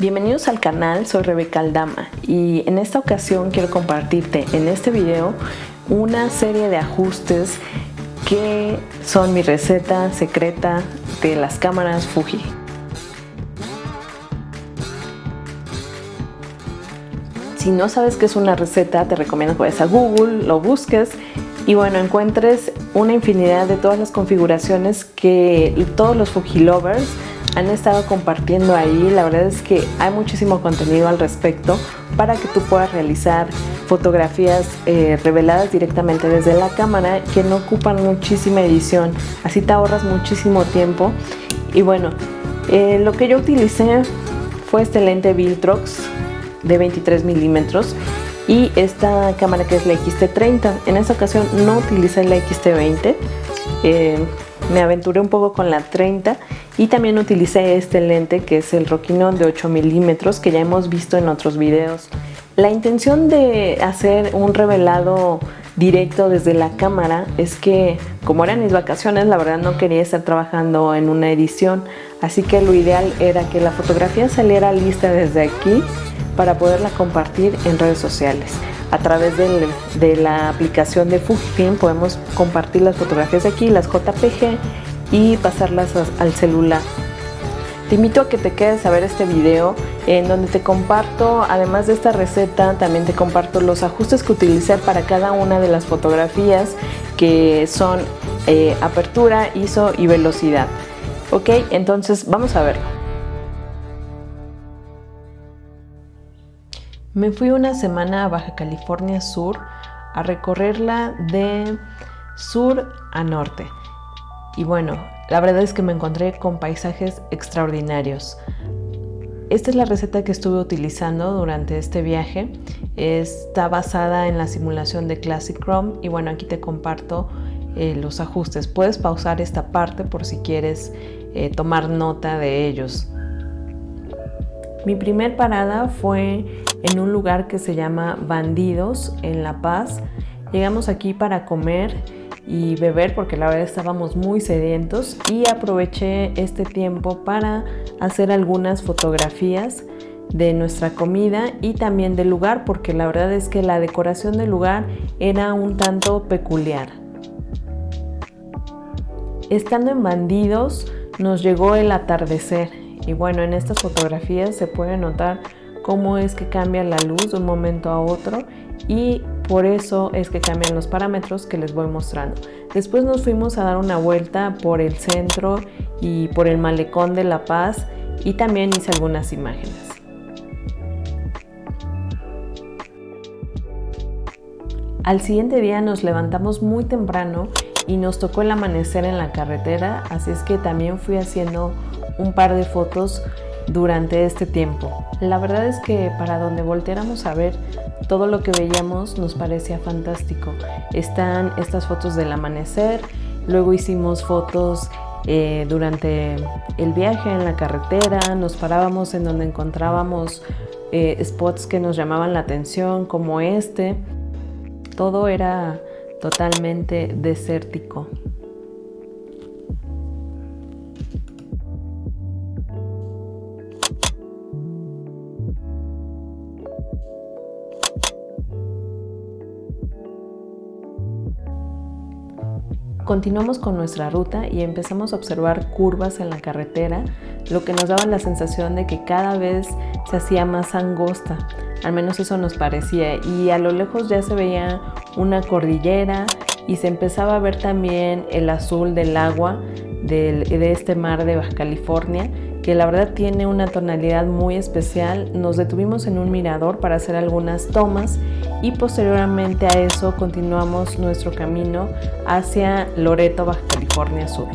Bienvenidos al canal, soy Rebeca Aldama y en esta ocasión quiero compartirte en este video una serie de ajustes que son mi receta secreta de las cámaras Fuji. Si no sabes qué es una receta, te recomiendo que vayas a Google, lo busques y bueno, encuentres una infinidad de todas las configuraciones que todos los Fuji lovers han estado compartiendo ahí. La verdad es que hay muchísimo contenido al respecto para que tú puedas realizar fotografías eh, reveladas directamente desde la cámara que no ocupan muchísima edición. Así te ahorras muchísimo tiempo. Y bueno, eh, lo que yo utilicé fue este lente Viltrox de 23 milímetros y esta cámara que es la XT30. En esta ocasión no utilicé la XT20. Eh, me aventuré un poco con la 30 y también utilicé este lente que es el Rokinon de 8 milímetros que ya hemos visto en otros videos. La intención de hacer un revelado directo desde la cámara es que como eran mis vacaciones la verdad no quería estar trabajando en una edición así que lo ideal era que la fotografía saliera lista desde aquí para poderla compartir en redes sociales a través de la aplicación de Fujifilm podemos compartir las fotografías de aquí, las JPG y pasarlas al celular. Te invito a que te quedes a ver este video en donde te comparto, además de esta receta, también te comparto los ajustes que utilicé para cada una de las fotografías que son eh, apertura, ISO y velocidad. Ok, entonces vamos a verlo. Me fui una semana a Baja California Sur a recorrerla de sur a norte. Y bueno, la verdad es que me encontré con paisajes extraordinarios. Esta es la receta que estuve utilizando durante este viaje. Está basada en la simulación de Classic Chrome y bueno, aquí te comparto eh, los ajustes. Puedes pausar esta parte por si quieres eh, tomar nota de ellos. Mi primer parada fue en un lugar que se llama Bandidos en La Paz. Llegamos aquí para comer y beber porque la verdad estábamos muy sedientos y aproveché este tiempo para hacer algunas fotografías de nuestra comida y también del lugar porque la verdad es que la decoración del lugar era un tanto peculiar. Estando en Bandidos nos llegó el atardecer y bueno en estas fotografías se puede notar cómo es que cambia la luz de un momento a otro y por eso es que cambian los parámetros que les voy mostrando. Después nos fuimos a dar una vuelta por el centro y por el malecón de La Paz y también hice algunas imágenes. Al siguiente día nos levantamos muy temprano y nos tocó el amanecer en la carretera, así es que también fui haciendo un par de fotos durante este tiempo. La verdad es que para donde volteáramos a ver, todo lo que veíamos nos parecía fantástico. Están estas fotos del amanecer, luego hicimos fotos eh, durante el viaje en la carretera, nos parábamos en donde encontrábamos eh, spots que nos llamaban la atención, como este. Todo era totalmente desértico. Continuamos con nuestra ruta y empezamos a observar curvas en la carretera, lo que nos daba la sensación de que cada vez se hacía más angosta, al menos eso nos parecía, y a lo lejos ya se veía una cordillera y se empezaba a ver también el azul del agua de este mar de Baja California que la verdad tiene una tonalidad muy especial. Nos detuvimos en un mirador para hacer algunas tomas y posteriormente a eso continuamos nuestro camino hacia Loreto, Baja California Sur.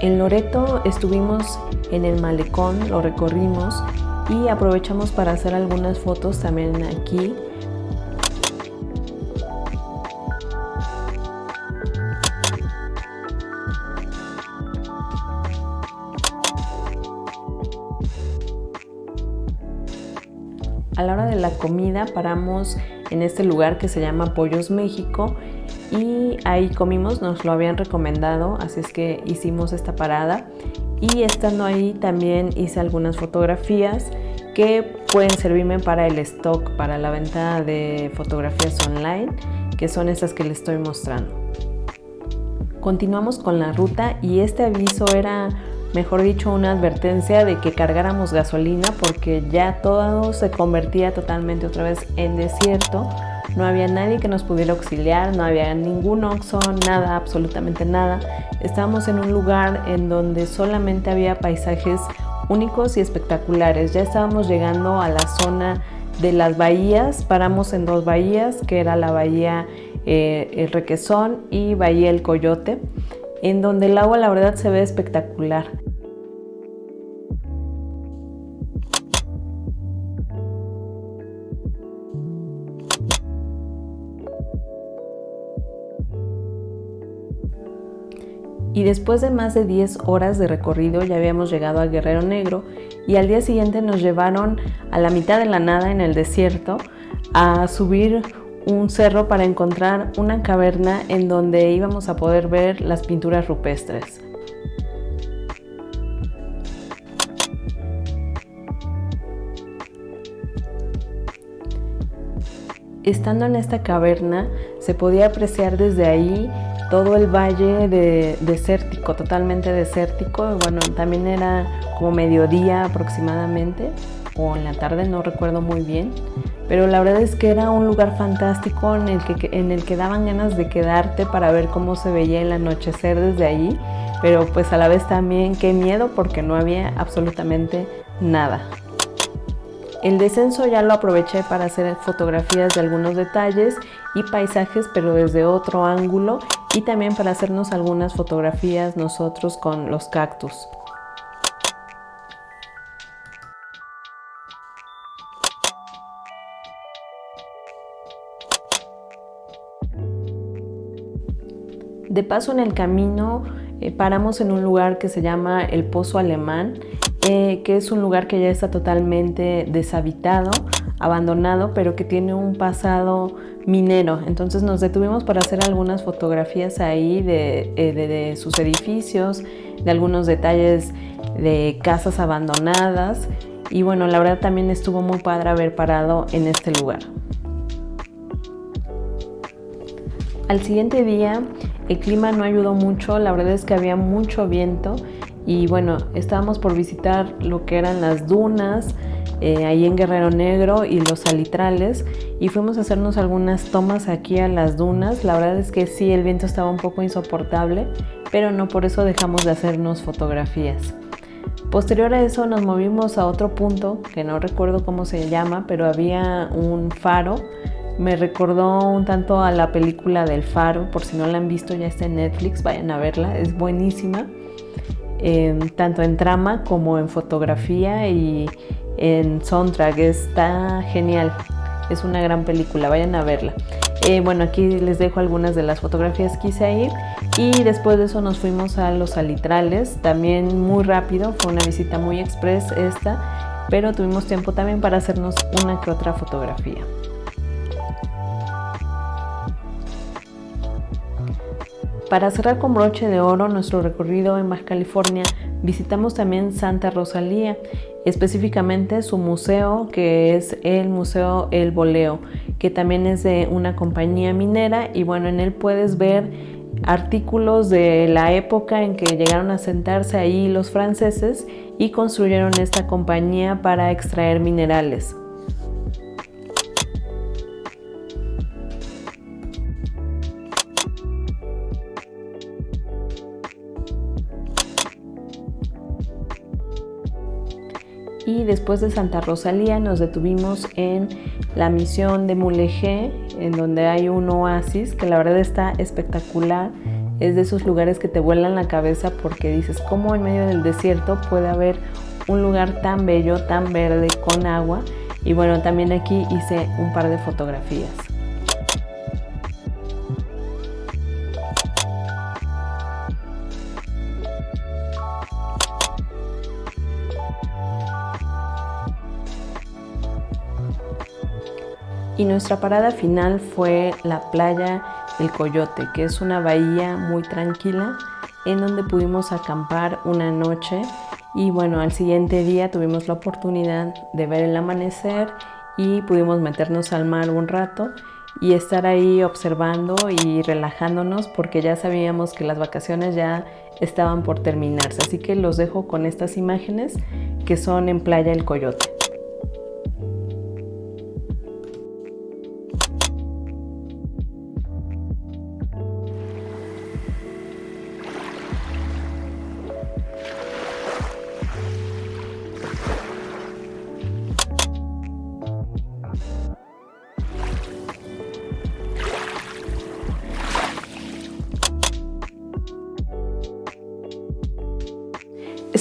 En Loreto estuvimos en el malecón, lo recorrimos y aprovechamos para hacer algunas fotos también aquí A la hora de la comida paramos en este lugar que se llama Pollos México y ahí comimos, nos lo habían recomendado, así es que hicimos esta parada y estando ahí también hice algunas fotografías que pueden servirme para el stock, para la venta de fotografías online, que son estas que les estoy mostrando. Continuamos con la ruta y este aviso era, mejor dicho, una advertencia de que cargáramos gasolina porque ya todo se convertía totalmente otra vez en desierto no había nadie que nos pudiera auxiliar, no había ningún oxo, nada, absolutamente nada. Estábamos en un lugar en donde solamente había paisajes únicos y espectaculares. Ya estábamos llegando a la zona de las bahías, paramos en dos bahías, que era la bahía eh, El Requesón y Bahía El Coyote, en donde el agua la verdad se ve espectacular. y después de más de 10 horas de recorrido ya habíamos llegado a Guerrero Negro y al día siguiente nos llevaron a la mitad de la nada en el desierto a subir un cerro para encontrar una caverna en donde íbamos a poder ver las pinturas rupestres. Estando en esta caverna se podía apreciar desde ahí todo el valle de, desértico, totalmente desértico. Bueno, también era como mediodía aproximadamente, o en la tarde, no recuerdo muy bien. Pero la verdad es que era un lugar fantástico en el que, en el que daban ganas de quedarte para ver cómo se veía el anochecer desde allí. Pero pues a la vez también qué miedo porque no había absolutamente nada. El descenso ya lo aproveché para hacer fotografías de algunos detalles y paisajes pero desde otro ángulo y también para hacernos algunas fotografías nosotros con los cactus. De paso en el camino eh, paramos en un lugar que se llama el Pozo Alemán eh, que es un lugar que ya está totalmente deshabitado, abandonado, pero que tiene un pasado minero. Entonces nos detuvimos para hacer algunas fotografías ahí de, eh, de sus edificios, de algunos detalles de casas abandonadas y bueno, la verdad también estuvo muy padre haber parado en este lugar. Al siguiente día el clima no ayudó mucho, la verdad es que había mucho viento y bueno, estábamos por visitar lo que eran las dunas, eh, ahí en Guerrero Negro y los salitrales y fuimos a hacernos algunas tomas aquí a las dunas. La verdad es que sí, el viento estaba un poco insoportable, pero no por eso dejamos de hacernos fotografías. Posterior a eso nos movimos a otro punto, que no recuerdo cómo se llama, pero había un faro. Me recordó un tanto a la película del faro, por si no la han visto ya está en Netflix, vayan a verla, es buenísima tanto en trama como en fotografía y en soundtrack. Está genial, es una gran película, vayan a verla. Eh, bueno, aquí les dejo algunas de las fotografías que hice ahí y después de eso nos fuimos a los alitrales, también muy rápido, fue una visita muy express esta, pero tuvimos tiempo también para hacernos una que otra fotografía. Para cerrar con broche de oro nuestro recorrido en Baja California, visitamos también Santa Rosalía, específicamente su museo que es el Museo El Boleo, que también es de una compañía minera y bueno, en él puedes ver artículos de la época en que llegaron a sentarse ahí los franceses y construyeron esta compañía para extraer minerales. Y después de Santa Rosalía nos detuvimos en la misión de Mulegé, en donde hay un oasis que la verdad está espectacular. Es de esos lugares que te vuelan la cabeza porque dices, ¿cómo en medio del desierto puede haber un lugar tan bello, tan verde, con agua? Y bueno, también aquí hice un par de fotografías. Y nuestra parada final fue la playa El Coyote, que es una bahía muy tranquila en donde pudimos acampar una noche y bueno, al siguiente día tuvimos la oportunidad de ver el amanecer y pudimos meternos al mar un rato y estar ahí observando y relajándonos porque ya sabíamos que las vacaciones ya estaban por terminarse. Así que los dejo con estas imágenes que son en Playa El Coyote.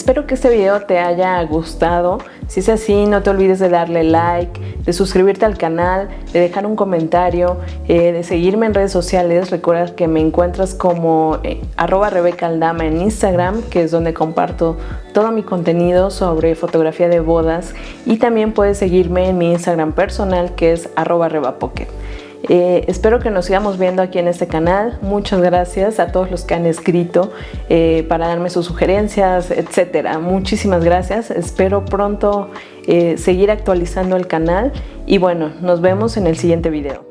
Espero que este video te haya gustado. Si es así, no te olvides de darle like, de suscribirte al canal, de dejar un comentario, eh, de seguirme en redes sociales. Recuerda que me encuentras como eh, arroba Rebeca Aldama en Instagram, que es donde comparto todo mi contenido sobre fotografía de bodas. Y también puedes seguirme en mi Instagram personal, que es arroba Rebapocket. Eh, espero que nos sigamos viendo aquí en este canal. Muchas gracias a todos los que han escrito eh, para darme sus sugerencias, etcétera. Muchísimas gracias. Espero pronto eh, seguir actualizando el canal y bueno, nos vemos en el siguiente video.